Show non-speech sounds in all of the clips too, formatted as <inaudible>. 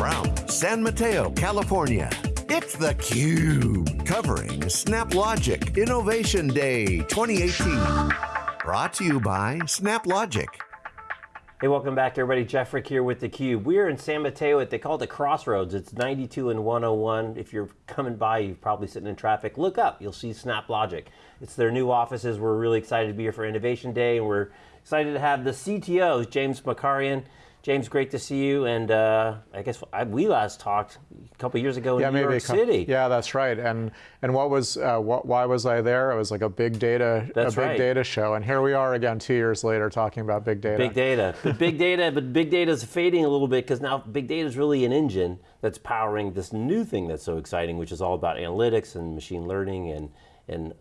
from San Mateo, California, it's theCUBE, covering SnapLogic Innovation Day 2018. Brought to you by SnapLogic. Hey, welcome back everybody. Jeff Frick here with theCUBE. We're in San Mateo at, they call it the Crossroads. It's 92 and 101. If you're coming by, you're probably sitting in traffic. Look up, you'll see SnapLogic. It's their new offices. We're really excited to be here for Innovation Day and we're excited to have the CTOs, James Markarian James, great to see you. And uh, I guess I, we last talked a couple years ago in yeah, New York City. Yeah, that's right. And and what was uh, what, why was I there? It was like a big data that's a big right. data show. And here we are again two years later talking about big data. Big data, but big data, but big data is fading a little bit because now big data is really an engine that's powering this new thing that's so exciting, which is all about analytics and machine learning and and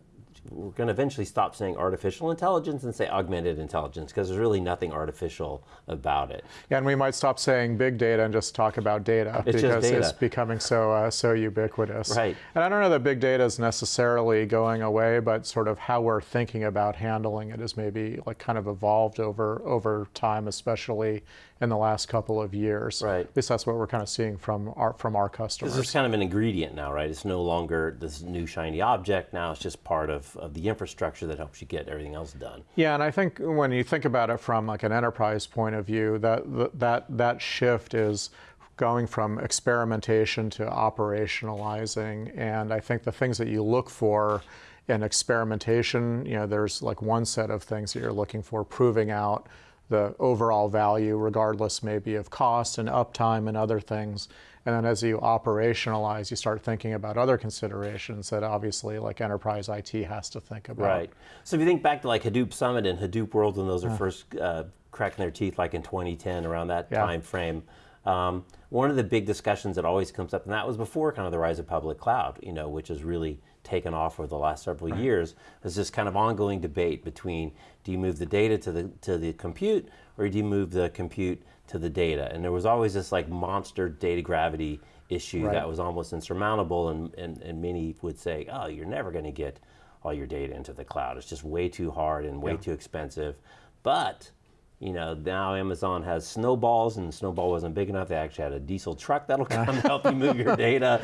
we're going to eventually stop saying artificial intelligence and say augmented intelligence because there's really nothing artificial about it. Yeah, and we might stop saying big data and just talk about data it's because data. it's becoming so uh, so ubiquitous. Right. And I don't know that big data is necessarily going away, but sort of how we're thinking about handling it has maybe like kind of evolved over over time, especially in the last couple of years. Right. At least that's what we're kind of seeing from our from our customers. This is kind of an ingredient now, right? It's no longer this new shiny object. Now it's just part of, of the infrastructure that helps you get everything else done. Yeah, and I think when you think about it from like an enterprise point of view, that that that shift is going from experimentation to operationalizing. And I think the things that you look for in experimentation, you know, there's like one set of things that you're looking for, proving out the overall value, regardless maybe of cost and uptime and other things. And then as you operationalize, you start thinking about other considerations that obviously like enterprise IT has to think about. Right. So if you think back to like Hadoop Summit and Hadoop World when those are first uh, cracking their teeth like in 2010, around that yeah. time frame, um, one of the big discussions that always comes up, and that was before kind of the rise of public cloud, you know, which has really taken off over the last several right. years, is this kind of ongoing debate between do you move the data to the, to the compute or do you move the compute to the data? And there was always this like monster data gravity issue right. that was almost insurmountable and, and, and many would say, oh, you're never going to get all your data into the cloud. It's just way too hard and way yeah. too expensive. But you know, now Amazon has snowballs and snowball wasn't big enough. They actually had a diesel truck that'll <laughs> come help you move your data. <laughs>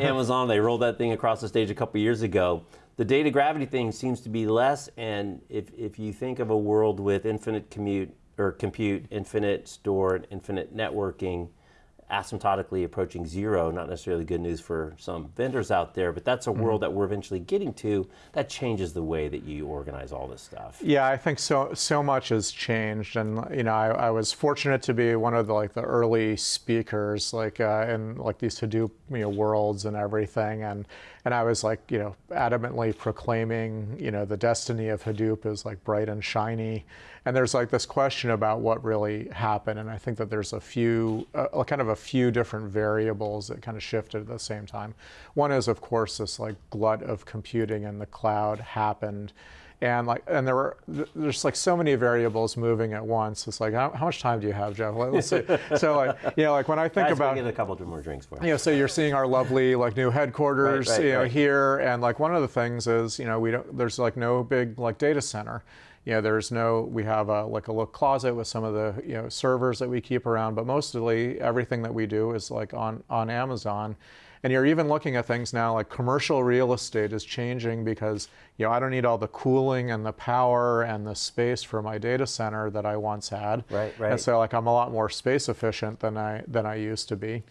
Amazon, they rolled that thing across the stage a couple years ago. The data gravity thing seems to be less, and if, if you think of a world with infinite commute or compute, infinite store, infinite networking, asymptotically approaching zero, not necessarily good news for some vendors out there, but that's a mm -hmm. world that we're eventually getting to that changes the way that you organize all this stuff. Yeah, I think so so much has changed and you know, I, I was fortunate to be one of the like the early speakers like uh, in like these Hadoop you know, worlds and everything and and I was like, you know, adamantly proclaiming, you know, the destiny of Hadoop is like bright and shiny. And there's like this question about what really happened. And I think that there's a few, uh, kind of a few different variables that kind of shifted at the same time. One is, of course, this like glut of computing in the cloud happened. And like and there were there's like so many variables moving at once. It's like how, how much time do you have jeff? Let's see. <laughs> So like you know like when i think Guys, about get a couple more drinks for you. Know so you're seeing our lovely like new headquarters right, right, you know right. here. And like one of the things is you know we don't there's like no big like data center you know, there's no, we have a, like a little closet with some of the, you know, servers that we keep around, but mostly everything that we do is like on, on Amazon. And you're even looking at things now like commercial real estate is changing because you know I don't need all the cooling and the power and the space for my data center that I once had. Right, right. And so like I'm a lot more space efficient than I than I used to be.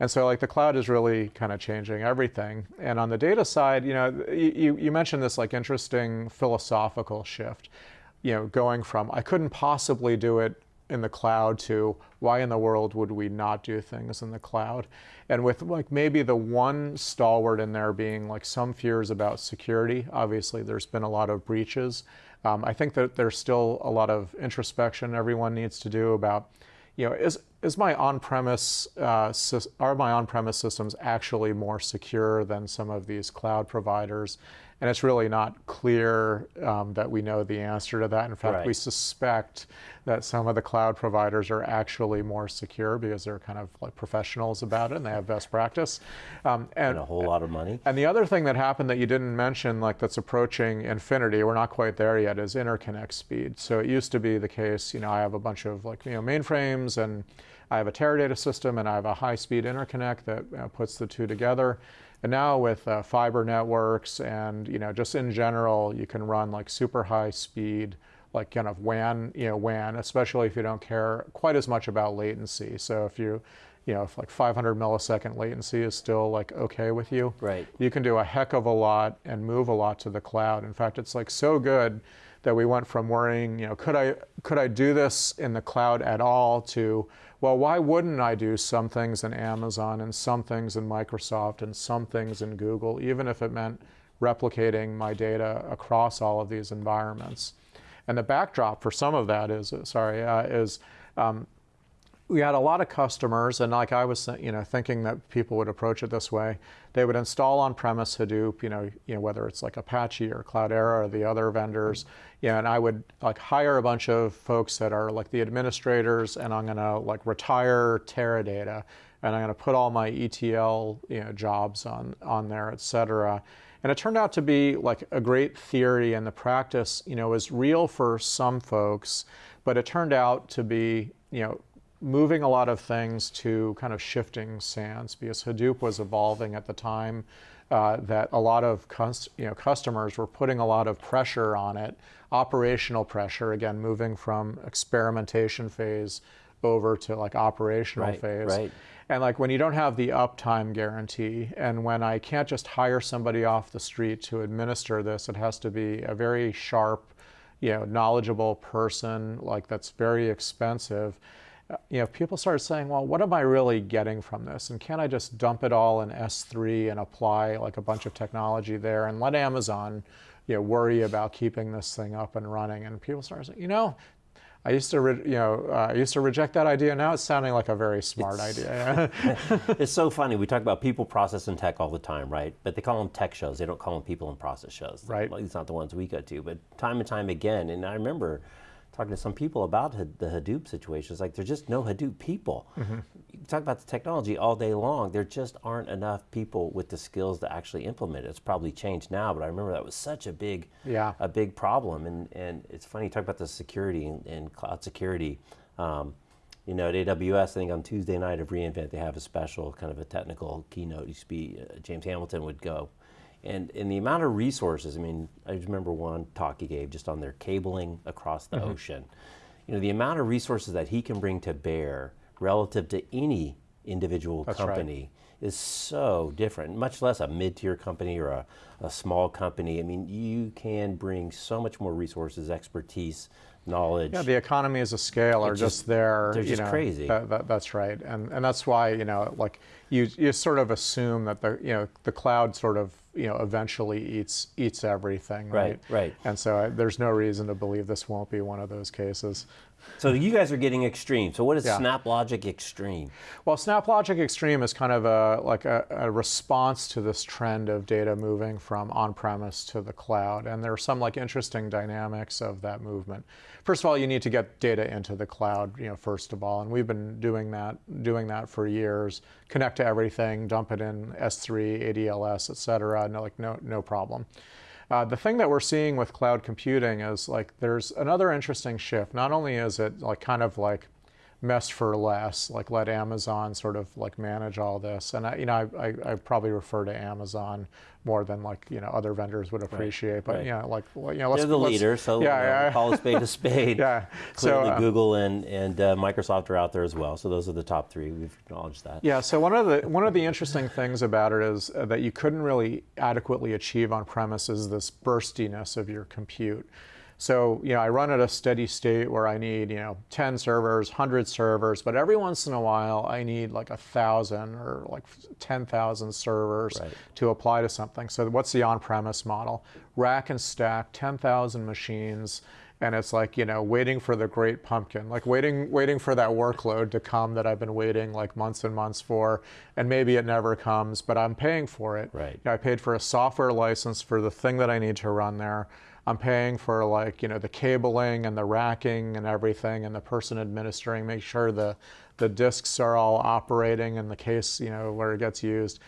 And so like the cloud is really kind of changing everything. And on the data side, you know, you, you mentioned this like interesting philosophical shift, you know, going from I couldn't possibly do it in the cloud to why in the world would we not do things in the cloud? And with like maybe the one stalwart in there being like some fears about security. Obviously, there's been a lot of breaches. Um, I think that there's still a lot of introspection everyone needs to do about, you know, is is my on-premise uh, are my on-premise systems actually more secure than some of these cloud providers? And it's really not clear um, that we know the answer to that. In fact, right. we suspect that some of the cloud providers are actually more secure because they're kind of like professionals about it and they have best practice. Um, and, and, a whole lot of money. And the other thing that happened that you didn't mention, like that's approaching infinity, we're not quite there yet, is interconnect speed. So it used to be the case, you know, I have a bunch of like, you know, mainframes and I have a Teradata system and I have a high-speed interconnect that uh, puts the two together. And now with uh, fiber networks and you know just in general, you can run like super high speed, like kind of WAN, you know WAN, especially if you don't care quite as much about latency. So if you you know, if like 500 millisecond latency is still like okay with you, right. you can do a heck of a lot and move a lot to the cloud. In fact, it's like so good that we went from worrying, you know, could I could I do this in the cloud at all to, well, why wouldn't I do some things in Amazon and some things in Microsoft and some things in Google, even if it meant replicating my data across all of these environments. And the backdrop for some of that is, sorry, uh, is um, we had a lot of customers, and like I was, uh, you know, thinking that people would approach it this way. They would install on-premise Hadoop, you know, you know, whether it's like Apache or Cloudera or the other vendors, know, and I would like hire a bunch of folks that are like the administrators, and I'm gonna like retire Teradata, and I'm gonna put all my ETL, you know, jobs on on there, et cetera. And it turned out to be like a great theory, and the practice, you know, was real for some folks, but it turned out to be, you know, moving a lot of things to kind of shifting sands because Hadoop was evolving at the time uh, that a lot of you know, customers were putting a lot of pressure on it, operational pressure, again, moving from experimentation phase over to like operational right, phase. Right. And like when you don't have the uptime guarantee, and when I can't just hire somebody off the street to administer this, it has to be a very sharp, you know, knowledgeable person, like that's very expensive you know, people started saying, well, what am I really getting from this? And can't I just dump it all in S3 and apply like a bunch of technology there and let Amazon, you know, worry about keeping this thing up and running? And people started saying, you know, I used to, you know, uh, I used to reject that idea. Now it's sounding like a very smart it's, idea. <laughs> it's so funny. We talk about people, process, and tech all the time, right? But they call them tech shows. They don't call them people and process shows. Right. Well, it's not the ones we go to, but time and time again. And I remember talking to some people about the Hadoop situation. It's like there's just no Hadoop people. Mm-hmm. You talk about the technology all day long. There just aren't enough people with the skills to actually implement it. It's probably changed now, but I remember that was such a big, yeah. a big problem. And and it's funny you talk about the security and, and cloud security. Um, you know, at AWS, I think on Tuesday night of reInvent, they have a special kind of a technical keynote. Used to be uh, James Hamilton would go and, and the amount of resources, I mean, I remember one talk he gave just on their cabling across the mm-hmm. ocean. You know, the amount of resources that he can bring to bear relative to any individual That's company right. is so different, much less a mid-tier company or a, a small company. I mean, you can bring so much more resources, expertise, knowledge. Yeah, the economy economies of scale are just, just, there. They're just know, crazy. That, that, that's right, and and that's why you know, like you you sort of assume that the you know the cloud sort of you know eventually eats eats everything, right? Right, right. And so I, there's no reason to believe this won't be one of those cases. So you guys are getting extreme. So what is yeah. SnapLogic Extreme? Well, SnapLogic Extreme is kind of a like a, a, response to this trend of data moving from on-premise to the cloud, and there are some like interesting dynamics of that movement. First of all, you need to get data into the cloud, you know, first of all, and we've been doing that doing that for years. Connect to everything, dump it in S3, ADLS, et cetera. No, like no no problem. Uh, the thing that we're seeing with cloud computing is like there's another interesting shift. Not only is it like kind of like mess for less, like let Amazon sort of like manage all this. And I, you know, I, I, I probably refer to Amazon more than like you know other vendors would appreciate. Right, but right. yeah, like you know, let's, they're the leader, so yeah, you know, yeah. call a spade a <laughs> spade. yeah, clearly so, uh, Google and and uh, Microsoft are out there as well. So those are the top three. We've acknowledged that. Yeah. So one of the one of the interesting things about it is uh, that you couldn't really adequately achieve on premise is this burstiness of your compute. So, you know, I run at a steady state where I need, you know, 10 servers, 100 servers, but every once in a while I need like a thousand or like 10,000 servers right. to apply to something. So what's the on-premise model? Rack and stack, 10,000 machines, and it's like you know waiting for the great pumpkin like waiting waiting for that workload to come that i've been waiting like months and months for and maybe it never comes but i'm paying for it right you know, i paid for a software license for the thing that i need to run there I'm paying for like, you know, the cabling and the racking and everything and the person administering, make sure the, the disks are all operating in the case, you know, where it gets used.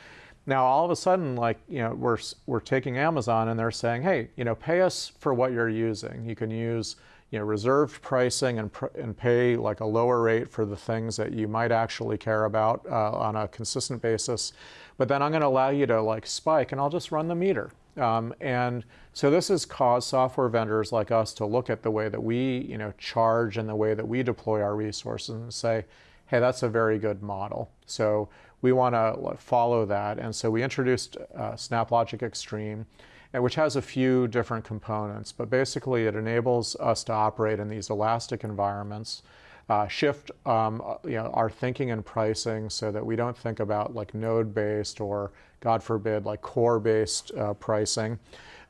Now, all of a sudden, like, you know, we're, we're taking Amazon and they're saying, hey, you know, pay us for what you're using. You can use, you know, reserved pricing and, pr and pay like a lower rate for the things that you might actually care about uh, on a consistent basis. But then I'm going to allow you to like spike and I'll just run the meter. Um, and so this has caused software vendors like us to look at the way that we, you know, charge and the way that we deploy our resources and say, hey, that's a very good model. So we want to follow that. And so we introduced uh, SnapLogic Extreme, which has a few different components, but basically it enables us to operate in these elastic environments uh, shift um, uh, you know, our thinking and pricing so that we don't think about like node-based or, God forbid, like core-based uh, pricing.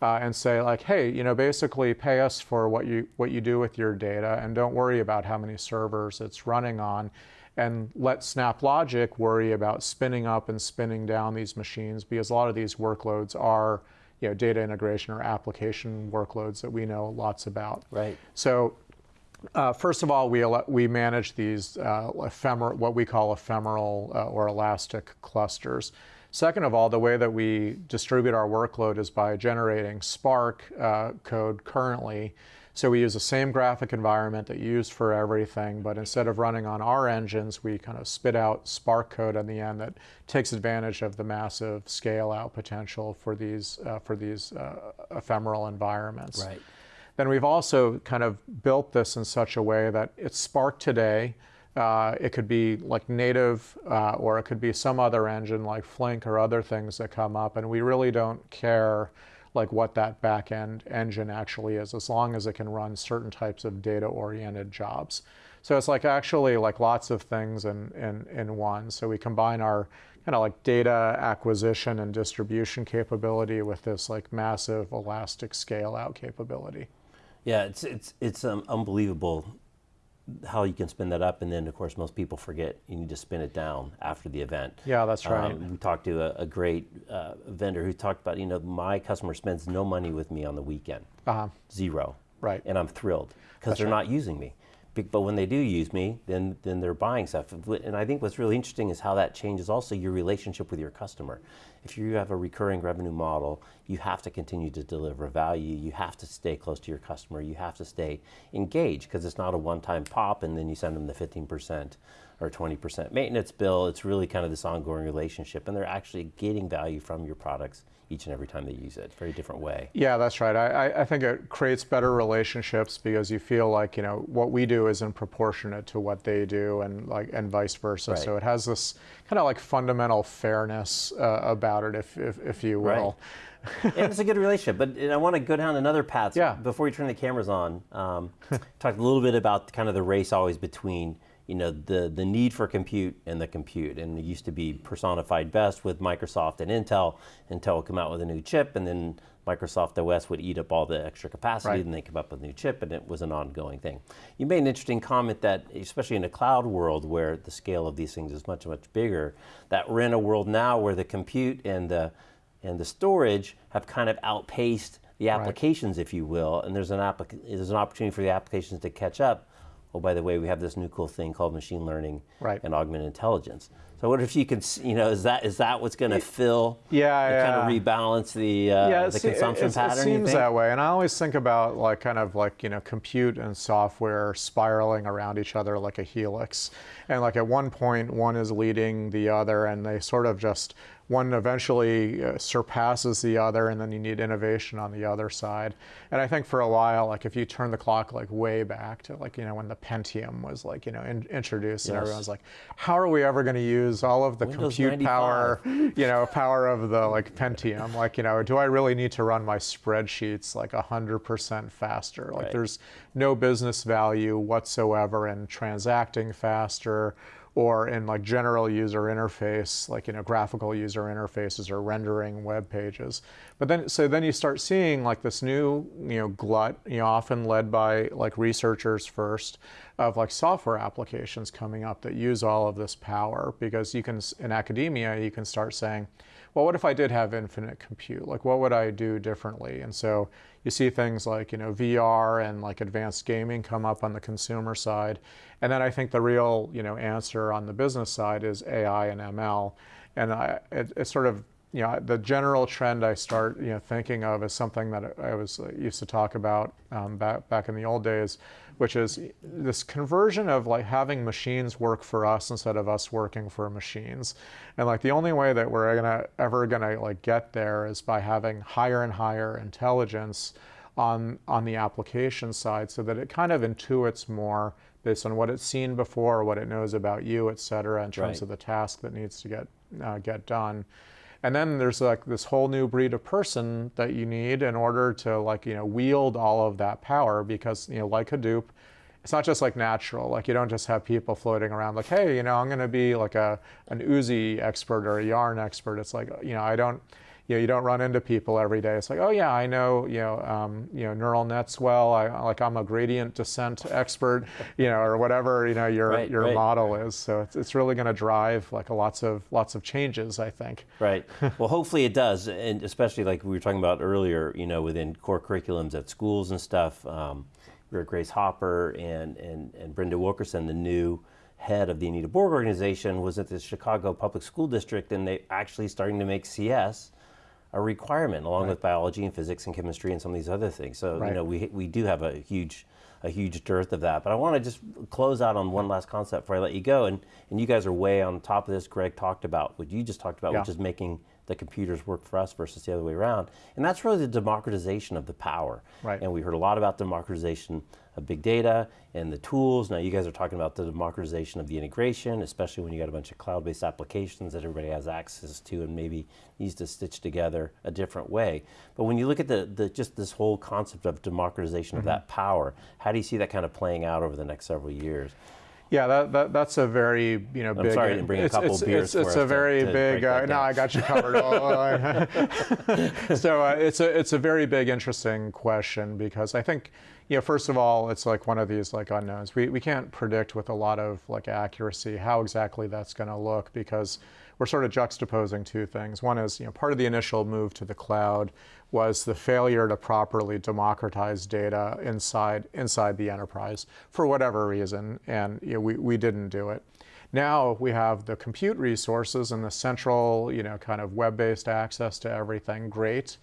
Uh, and say like, hey, you know, basically pay us for what you what you do with your data, and don't worry about how many servers it's running on, and let SnapLogic worry about spinning up and spinning down these machines because a lot of these workloads are, you know, data integration or application workloads that we know lots about. Right. So uh, first of all, we, we manage these uh, ephemeral, what we call ephemeral uh, or elastic clusters. Second of all, the way that we distribute our workload is by generating Spark uh, code currently. So we use the same graphic environment that you use for everything, but instead of running on our engines, we kind of spit out Spark code on the end that takes advantage of the massive scale out potential for these, uh, for these uh, ephemeral environments. Right then we've also kind of built this in such a way that it's Spark today. Uh, it could be like native, uh, or it could be some other engine like Flink or other things that come up, and we really don't care like what that backend engine actually is, as long as it can run certain types of data-oriented jobs. So it's like actually like lots of things in, in, in one. So we combine our kind of like data acquisition and distribution capability with this like massive elastic scale out capability. Yeah, it's it's it's um, unbelievable how you can spin that up, and then of course most people forget you need to spin it down after the event. Yeah, that's right. Um, we talked to a, a great uh, vendor who talked about you know my customer spends no money with me on the weekend, uh -huh. zero, right, and I'm thrilled because they're right. not using me. But when they do use me, then then they're buying stuff. And I think what's really interesting is how that changes also your relationship with your customer. If you have a recurring revenue model, you have to continue to deliver value. You have to stay close to your customer. You have to stay engaged because it's not a one-time pop and then you send them the 15% or 20% maintenance bill. It's really kind of this ongoing relationship and they're actually getting value from your products each and every time they use it. Very different way. Yeah, that's right. I, I think it creates better relationships because you feel like you know what we do isn't proportionate to what they do, and like and vice versa. Right. So it has this kind of like fundamental fairness uh, about it, if, if, if you will. Right. and it's a good relationship, but I want to go down another path. Yeah. Before we turn the cameras on, um, <laughs> talk a little bit about kind of the race always between you know, the, the need for compute and the compute. And it used to be personified best with Microsoft and Intel. Intel would come out with a new chip and then Microsoft OS would eat up all the extra capacity right. and they come up with a new chip and it was an ongoing thing. You made an interesting comment that, especially in a cloud world where the scale of these things is much, much bigger, that we're in a world now where the compute and the, and the storage have kind of outpaced the applications, right. if you will, and there's an, there's an opportunity for the applications to catch up oh, by the way, we have this new cool thing called machine learning right. and augmented intelligence. So I wonder if you could, you know, is that is that what's going to fill? Yeah, yeah. Kind of rebalance the uh, yeah, the consumption it, pattern. It seems that way, and I always think about like kind of like you know compute and software spiraling around each other like a helix, and like at one point one is leading the other, and they sort of just one eventually uh, surpasses the other and then you need innovation on the other side. And I think for a while, like if you turn the clock like way back to like, you know, when the Pentium was like, you know, in, introduced yes. and everyone's like, how are we ever going to use all of the Windows compute 95. power, <laughs> you know, power of the like Pentium? Like, you know, do I really need to run my spreadsheets like 100% faster? Like right. there's no business value whatsoever in transacting faster or in like general user interface, like you know graphical user interfaces or rendering web pages. But then, so then you start seeing like this new you know glut, you know, often led by like researchers first, of like software applications coming up that use all of this power because you can in academia you can start saying well, what if I did have infinite compute? Like, what would I do differently? And so you see things like, you know, VR and like advanced gaming come up on the consumer side. And then I think the real, you know, answer on the business side is AI and ML. And I, it, it sort of you know, the general trend I start, you know, thinking of is something that I was uh, used to talk about um, back back in the old days, which is this conversion of like having machines work for us instead of us working for machines. And like the only way that we're gonna ever gonna like get there is by having higher and higher intelligence on on the application side, so that it kind of intuits more based on what it's seen before, what it knows about you, et cetera, in terms right. of the task that needs to get uh, get done. And then there's like this whole new breed of person that you need in order to like, you know, wield all of that power because, you know, like Hadoop, it's not just like natural. Like you don't just have people floating around like, hey, you know, I'm going to be like a an Oozie expert or a yarn expert. It's like, you know, I don't you know, you don't run into people every day. It's like, oh yeah, I know, you know, um, you know, neural nets well. I like I'm a gradient descent expert, you know, or whatever, you know, your right, your right. model is. So it's, it's really going to drive like a lots of lots of changes, I think. Right. <laughs> well, hopefully it does, and especially like we were talking about earlier, you know, within core curriculums at schools and stuff. Um, we were Grace Hopper and and and Brenda Wilkerson, the new head of the Anita Borg organization, was at the Chicago Public School District, and they actually starting to make CS a requirement along right. with biology and physics and chemistry and some of these other things. So right. you know we we do have a huge a huge dearth of that. But I want to just close out on one last concept before I let you go. And and you guys are way on top of this. Greg talked about what you just talked about, yeah. which is making the computers work for us versus the other way around. And that's really the democratization of the power. Right. And we heard a lot about democratization of big data and the tools. Now you guys are talking about the democratization of the integration, especially when you got a bunch of cloud-based applications that everybody has access to and maybe needs to stitch together a different way. But when you look at the, the just this whole concept of democratization mm -hmm. of mm-hmm. that power, how do you see that kind of playing out over the next several years? Yeah, that, that, that's a very you know I'm big. sorry, I didn't bring a couple it's, beers. It's, it's a very to, to big. Uh, no, I got you covered. <laughs> <laughs> so uh, it's a it's a very big, interesting question because I think you know first of all it's like one of these like unknowns. We we can't predict with a lot of like accuracy how exactly that's going to look because we're sort of juxtaposing two things. One is you know part of the initial move to the cloud was the failure to properly democratize data inside, inside the enterprise for whatever reason, and you know, we, we didn't do it. Now we have the compute resources and the central, you know, kind of web-based access to everything, great.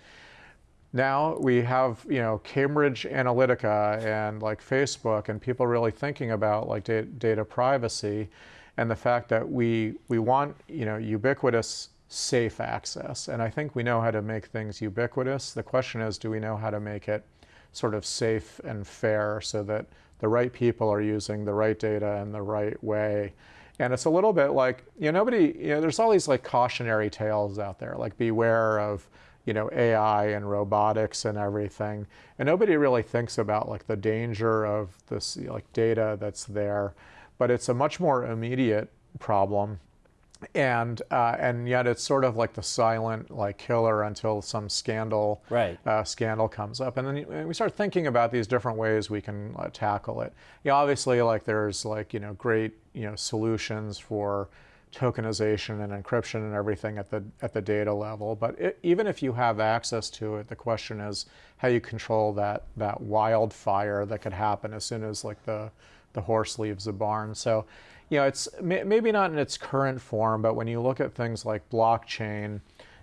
Now we have, you know, Cambridge Analytica and like Facebook and people really thinking about like data, privacy and the fact that we, we want, you know, ubiquitous safe access. And I think we know how to make things ubiquitous. The question is, do we know how to make it sort of safe and fair so that the right people are using the right data in the right way? And it's a little bit like, you know, nobody, you know, there's all these like cautionary tales out there, like beware of, you know, AI and robotics and everything. And nobody really thinks about like the danger of this like data that's there. But it's a much more immediate problem and uh, and yet it's sort of like the silent like killer until some scandal right. uh, scandal comes up, and then we start thinking about these different ways we can uh, tackle it. You know, obviously, like there's like you know great you know solutions for tokenization and encryption and everything at the at the data level, but it, even if you have access to it, the question is how you control that that wildfire that could happen as soon as like the the horse leaves the barn. So you know, it's maybe not in its current form, but when you look at things like blockchain,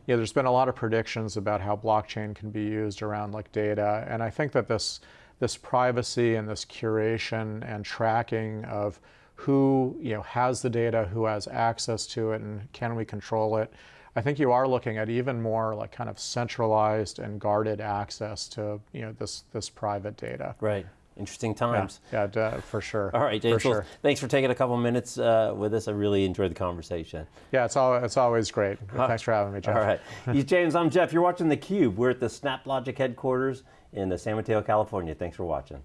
you know, there's been a lot of predictions about how blockchain can be used around like data, and I think that this this privacy and this curation and tracking of who you know has the data, who has access to it, and can we control it? I think you are looking at even more like kind of centralized and guarded access to you know this this private data. Right. Interesting times. Yeah, yeah for sure. All right, James. Sure. thanks for taking a couple minutes uh, with us. I really enjoyed the conversation. Yeah, it's all it's always great. Thanks for having me, Jeff. All right. <laughs> He's James. I'm Jeff. You're watching theCUBE. We're at the SnapLogic headquarters in San Mateo, California. Thanks for watching.